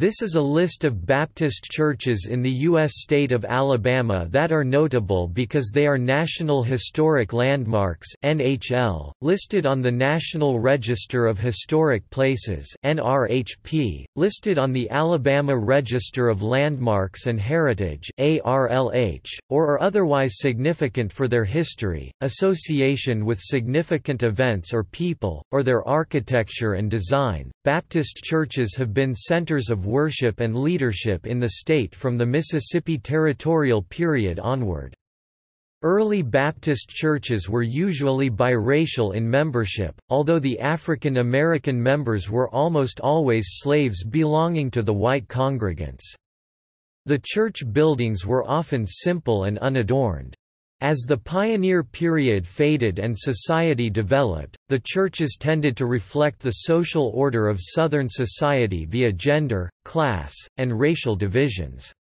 This is a list of Baptist churches in the U.S. state of Alabama that are notable because they are National Historic Landmarks (NHL), listed on the National Register of Historic Places (NRHP), listed on the Alabama Register of Landmarks and Heritage (ARLH), or are otherwise significant for their history, association with significant events or people, or their architecture and design. Baptist churches have been centers of worship and leadership in the state from the Mississippi territorial period onward. Early Baptist churches were usually biracial in membership, although the African American members were almost always slaves belonging to the white congregants. The church buildings were often simple and unadorned. As the pioneer period faded and society developed, the churches tended to reflect the social order of Southern society via gender, class, and racial divisions.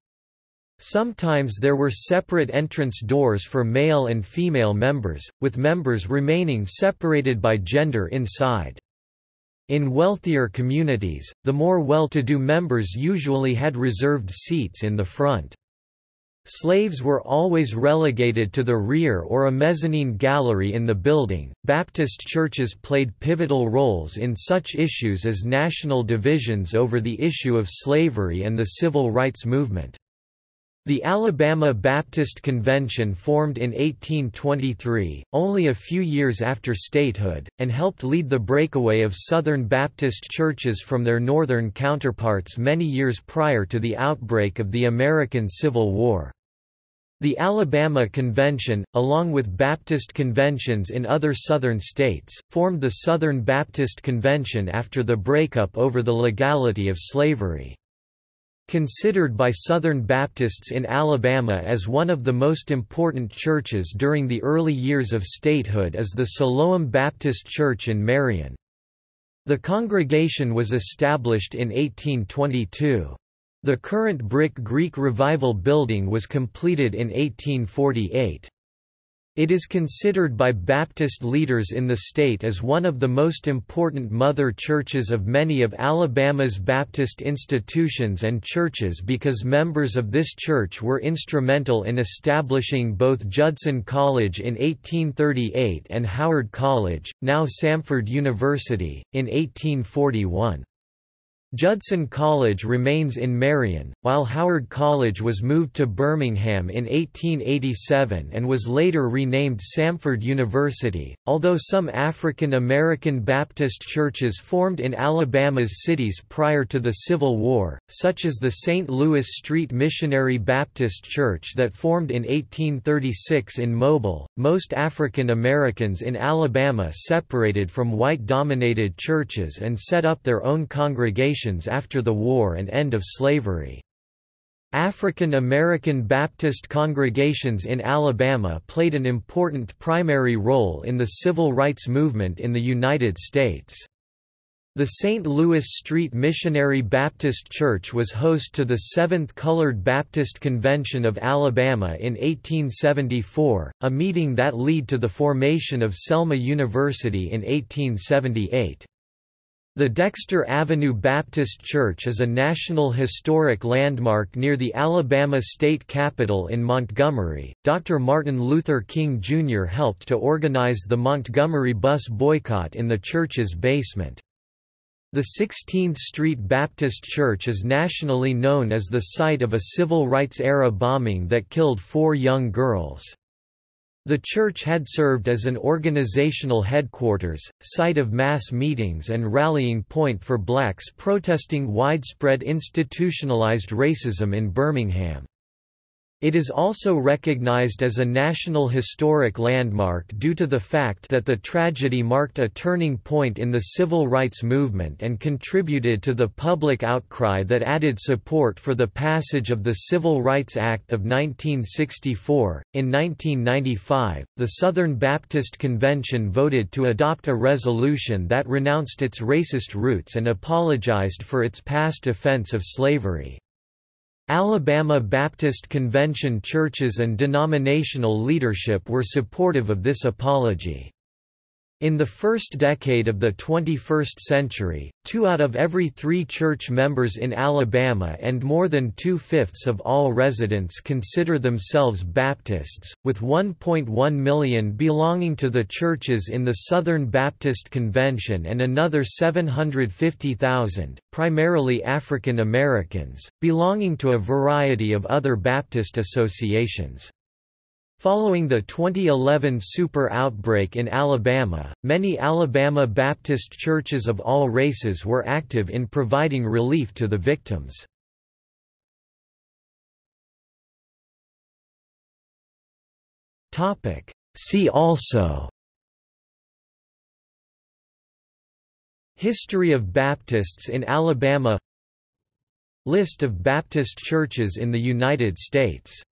Sometimes there were separate entrance doors for male and female members, with members remaining separated by gender inside. In wealthier communities, the more well-to-do members usually had reserved seats in the front. Slaves were always relegated to the rear or a mezzanine gallery in the building. Baptist churches played pivotal roles in such issues as national divisions over the issue of slavery and the civil rights movement. The Alabama Baptist Convention formed in 1823, only a few years after statehood, and helped lead the breakaway of Southern Baptist churches from their northern counterparts many years prior to the outbreak of the American Civil War. The Alabama Convention, along with Baptist conventions in other Southern states, formed the Southern Baptist Convention after the breakup over the legality of slavery. Considered by Southern Baptists in Alabama as one of the most important churches during the early years of statehood is the Siloam Baptist Church in Marion. The congregation was established in 1822. The current brick Greek Revival building was completed in 1848. It is considered by Baptist leaders in the state as one of the most important mother churches of many of Alabama's Baptist institutions and churches because members of this church were instrumental in establishing both Judson College in 1838 and Howard College, now Samford University, in 1841. Judson College remains in Marion, while Howard College was moved to Birmingham in 1887 and was later renamed Samford University. Although some African American Baptist churches formed in Alabama's cities prior to the Civil War, such as the St. Louis Street Missionary Baptist Church that formed in 1836 in Mobile, most African Americans in Alabama separated from white dominated churches and set up their own congregations after the war and end of slavery. African American Baptist congregations in Alabama played an important primary role in the civil rights movement in the United States. The St. Louis Street Missionary Baptist Church was host to the Seventh Colored Baptist Convention of Alabama in 1874, a meeting that led to the formation of Selma University in 1878. The Dexter Avenue Baptist Church is a National Historic Landmark near the Alabama state capitol in Montgomery. Dr. Martin Luther King Jr. helped to organize the Montgomery bus boycott in the church's basement. The 16th Street Baptist Church is nationally known as the site of a civil rights-era bombing that killed four young girls. The church had served as an organizational headquarters, site of mass meetings and rallying point for blacks protesting widespread institutionalized racism in Birmingham. It is also recognized as a National Historic Landmark due to the fact that the tragedy marked a turning point in the civil rights movement and contributed to the public outcry that added support for the passage of the Civil Rights Act of 1964. In 1995, the Southern Baptist Convention voted to adopt a resolution that renounced its racist roots and apologized for its past offense of slavery. Alabama Baptist Convention churches and denominational leadership were supportive of this apology. In the first decade of the 21st century, two out of every three church members in Alabama and more than two-fifths of all residents consider themselves Baptists, with 1.1 million belonging to the churches in the Southern Baptist Convention and another 750,000, primarily African Americans, belonging to a variety of other Baptist associations. Following the 2011 super outbreak in Alabama, many Alabama Baptist churches of all races were active in providing relief to the victims. See also History of Baptists in Alabama List of Baptist churches in the United States